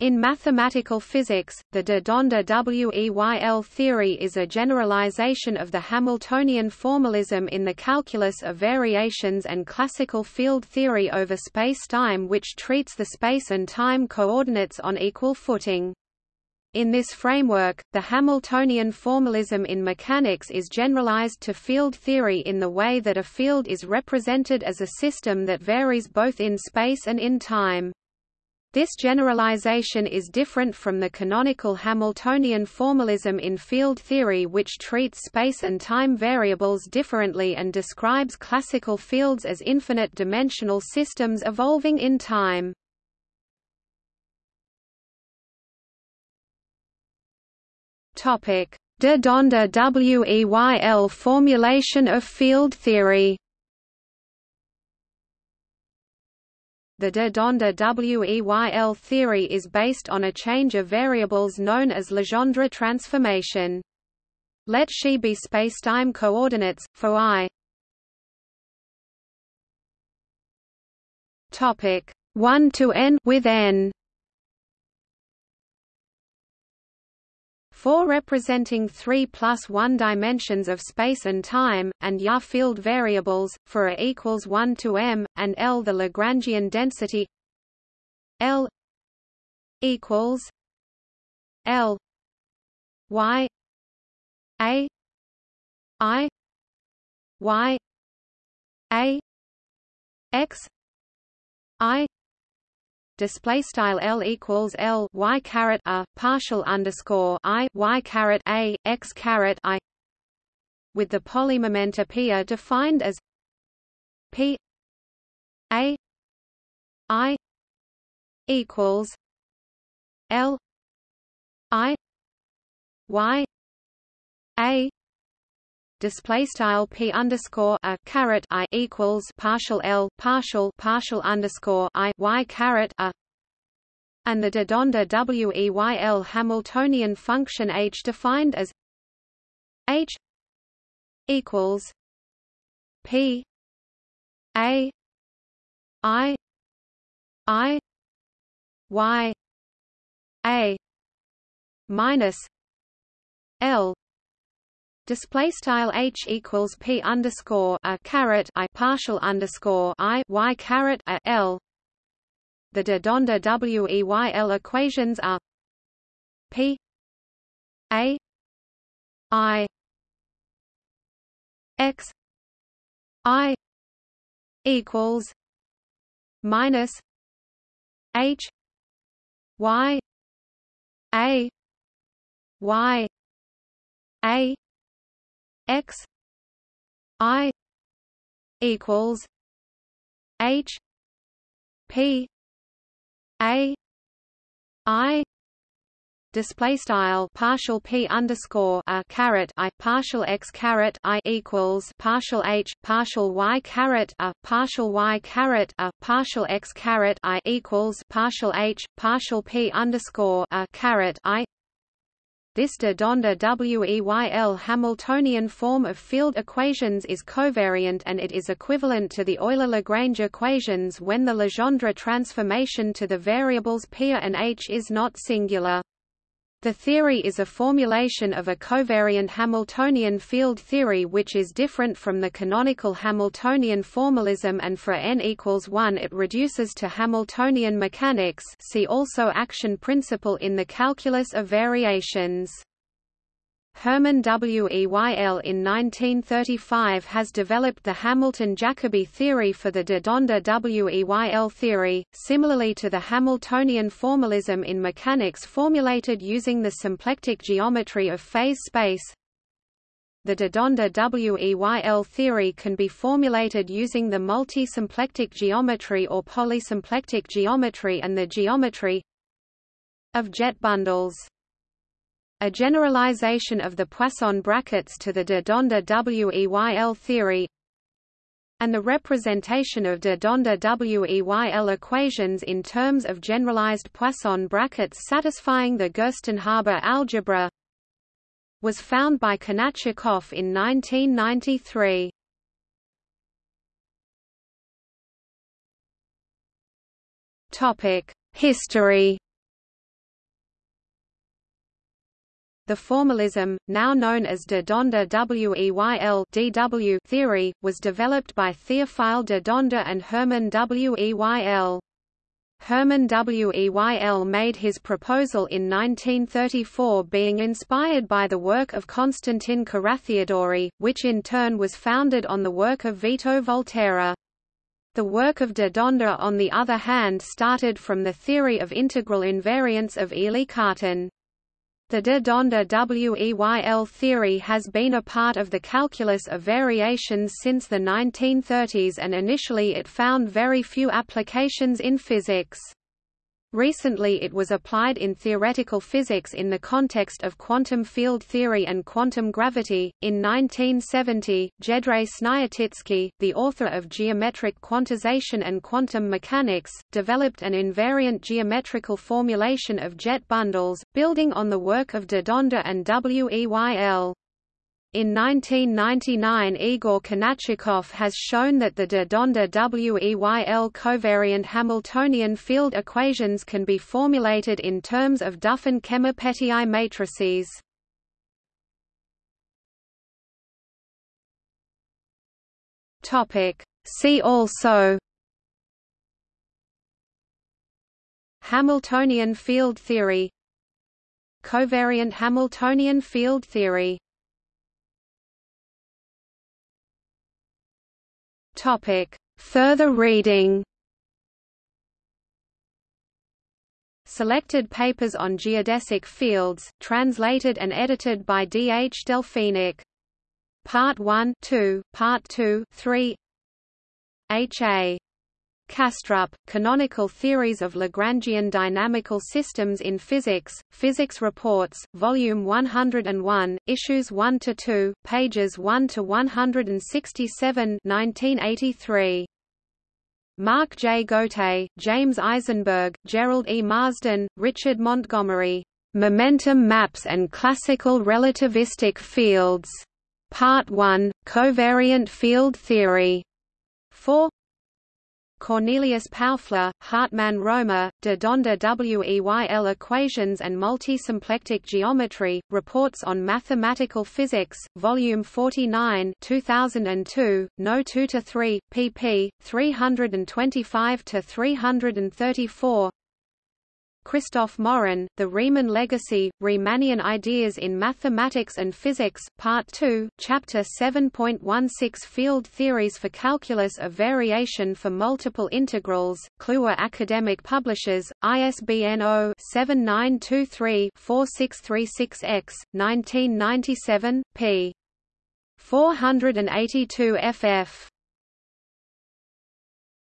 In mathematical physics, the de Donder Weyl theory is a generalization of the Hamiltonian formalism in the calculus of variations and classical field theory over spacetime which treats the space and time coordinates on equal footing. In this framework, the Hamiltonian formalism in mechanics is generalized to field theory in the way that a field is represented as a system that varies both in space and in time. This generalization is different from the canonical Hamiltonian formalism in field theory which treats space and time variables differently and describes classical fields as infinite-dimensional systems evolving in time. De Donder Weyl formulation of field theory The de Donder Weyl theory is based on a change of variables known as Legendre transformation. Let Xi be spacetime coordinates, for i. Topic. 1 to n with n For representing 3 plus 1 dimensions of space and time, and Ya field variables, for A equals 1 to m, and L the Lagrangian density L equals L Y A I Y A X I display style L equals L Y caret a partial underscore I Y caret a X caret I with the polymomenta P are defined as P A I equals L I Y A display style p underscore a caret i equals partial l partial partial underscore i y caret a and the de Donder Weyl Hamiltonian function h defined as h equals p a i i y a minus l display style h equals p underscore a caret i partial underscore i y caret a l. The de Donder Weyl equations are p a i x i equals minus h y a y a x i equals h p a i display style partial p underscore a caret i partial x caret i equals partial h partial y caret a partial y caret a partial x caret i equals partial h partial p underscore a caret i this de Donder Weyl Hamiltonian form of field equations is covariant and it is equivalent to the Euler-Lagrange equations when the Legendre transformation to the variables p and h is not singular. The theory is a formulation of a covariant Hamiltonian field theory which is different from the canonical Hamiltonian formalism and for n equals 1 it reduces to Hamiltonian mechanics see also action principle in the calculus of variations. Hermann Weyl in 1935 has developed the Hamilton-Jacobi theory for the de Donder Weyl theory, similarly to the Hamiltonian formalism in mechanics formulated using the symplectic geometry of phase space. The de Donder Weyl theory can be formulated using the multi-symplectic geometry or polysymplectic geometry and the geometry of jet bundles. A generalization of the Poisson brackets to the de Donder Weyl theory and the representation of de Donder Weyl equations in terms of generalized Poisson brackets satisfying the Gerstenhaber algebra was found by Kanatchikov in 1993. History The formalism, now known as de Donder Weyl DW theory, was developed by Théophile de Donder and Hermann Weyl. Hermann Weyl made his proposal in 1934 being inspired by the work of Constantin Carathéodory, which in turn was founded on the work of Vito Volterra. The work of de Donder on the other hand started from the theory of integral invariance of Élie Cartan. The de Donder Weyl theory has been a part of the calculus of variations since the 1930s and initially it found very few applications in physics. Recently it was applied in theoretical physics in the context of quantum field theory and quantum gravity. In 1970, Jedrzej Sniatycki, the author of Geometric Quantization and Quantum Mechanics, developed an invariant geometrical formulation of jet bundles, building on the work of de Donder and Weyl. In 1999 Igor Kanatchikov has shown that the de Donder Weyl covariant Hamiltonian field equations can be formulated in terms of Duffin-Kemmer-Petiau matrices. See also Hamiltonian field theory Covariant Hamiltonian field theory Topic. Further reading Selected papers on geodesic fields, translated and edited by D. H. Delphenich. Part 1 2, Part 2 3 H. A. Kastrup, Canonical Theories of Lagrangian Dynamical Systems in Physics, Physics Reports, Volume 101, Issues 1–2, pages 1–167 1983. Mark J. Gotay, James Isenberg, Jerrold E. Marsden, Richard Montgomery. Momentum Maps and Classical Relativistic Fields. Part 1, Covariant Field Theory. 4 Cornelius Paufler, Hartmann Romer, de Donder Weyl Equations and Multisymplectic Geometry, Reports on Mathematical Physics, Volume 49 2002, No 2–3, pp. 325–334 Krzysztof Maurin, The Riemann Legacy, Riemannian Ideas in Mathematics and Physics, Part 2, Chapter 7.16 Field Theories for Calculus of Variation for Multiple Integrals, Kluwer Academic Publishers, ISBN 0-7923-4636-X, 1997, p. 482 ff.